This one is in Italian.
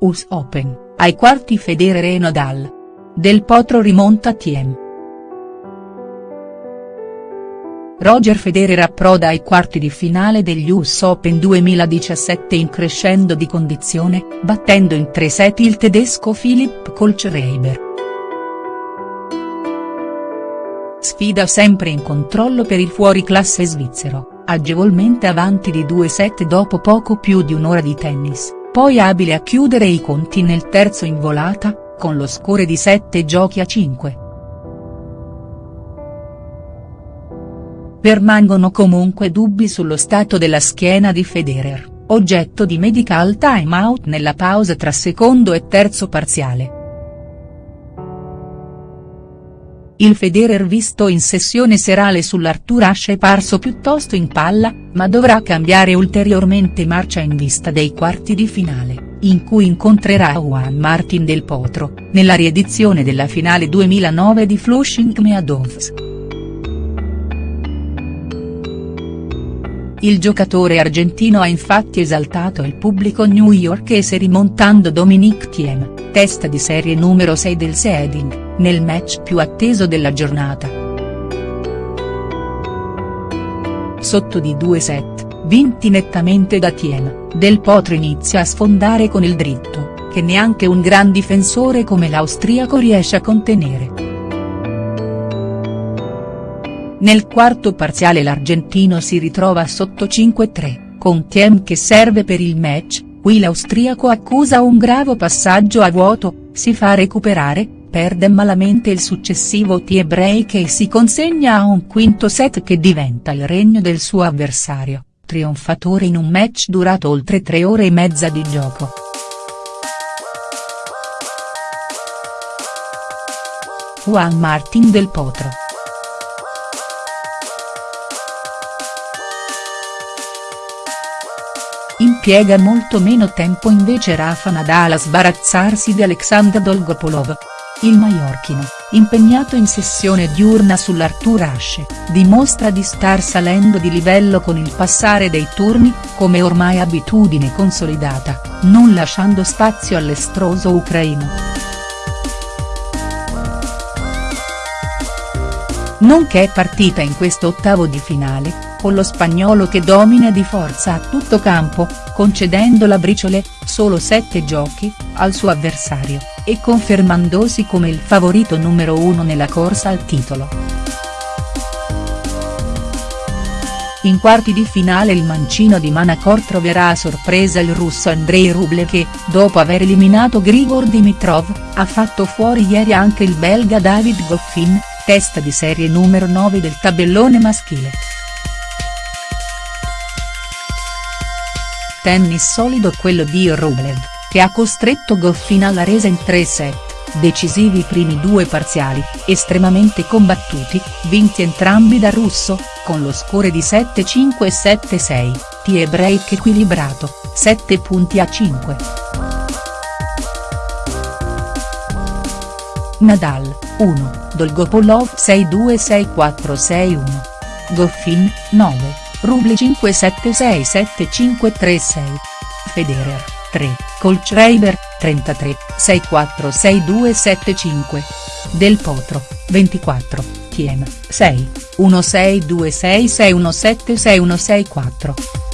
US Open, ai quarti Federer e Nadal. Del Potro rimonta Thiem. Roger Federer approda ai quarti di finale degli US Open 2017 in crescendo di condizione, battendo in tre set il tedesco Philipp Kohlschreiber. Sfida sempre in controllo per il fuoriclasse svizzero, agevolmente avanti di due set dopo poco più di un'ora di tennis poi abile a chiudere i conti nel terzo in volata, con lo score di 7 giochi a 5. Permangono comunque dubbi sullo stato della schiena di Federer, oggetto di medical timeout nella pausa tra secondo e terzo parziale. Il Federer visto in sessione serale sull'Arthur Ashe è parso piuttosto in palla, ma dovrà cambiare ulteriormente marcia in vista dei quarti di finale, in cui incontrerà Juan Martin del Potro, nella riedizione della finale 2009 di Flushing Meadows. Il giocatore argentino ha infatti esaltato il pubblico newyorkese rimontando Dominic Thiem, testa di serie numero 6 del seeding nel match più atteso della giornata. Sotto di due set, vinti nettamente da Thiem, Del Potro inizia a sfondare con il dritto, che neanche un gran difensore come l'austriaco riesce a contenere. Nel quarto parziale l'argentino si ritrova sotto 5-3, con Thiem che serve per il match, qui l'austriaco accusa un grave passaggio a vuoto, si fa recuperare, perde malamente il successivo tie break e si consegna a un quinto set che diventa il regno del suo avversario, trionfatore in un match durato oltre tre ore e mezza di gioco. Juan Martin del Potro. Impiega molto meno tempo invece Rafa Nadal a sbarazzarsi di Alexander Dolgopolov. Il maiorchino, impegnato in sessione diurna sull'Arthur Ashe, dimostra di star salendo di livello con il passare dei turni, come ormai abitudine consolidata, non lasciando spazio all'estroso ucraino. Nonché partita in questo ottavo di finale, con lo spagnolo che domina di forza a tutto campo, concedendo la briciole, solo 7 giochi, al suo avversario, e confermandosi come il favorito numero uno nella corsa al titolo. In quarti di finale il mancino di Manacor troverà a sorpresa il russo Andrei Rublev che, dopo aver eliminato Grigor Dimitrov, ha fatto fuori ieri anche il belga David Goffin, testa di serie numero 9 del tabellone maschile. Tennis solido quello di Rublev, che ha costretto Goffin alla resa in tre set, decisivi i primi due parziali, estremamente combattuti, vinti entrambi da russo, con lo score di 7-5 e 7-6, tie break equilibrato, 7 punti a 5. Nadal, 1, Dolgopolov 6-2-6-4-6-1. Goffin, 9. Rubli 5767536. Federer, 3, Colchreiber, 33, 646275. Del Potro, 24, Thiem, 6, 162661761664.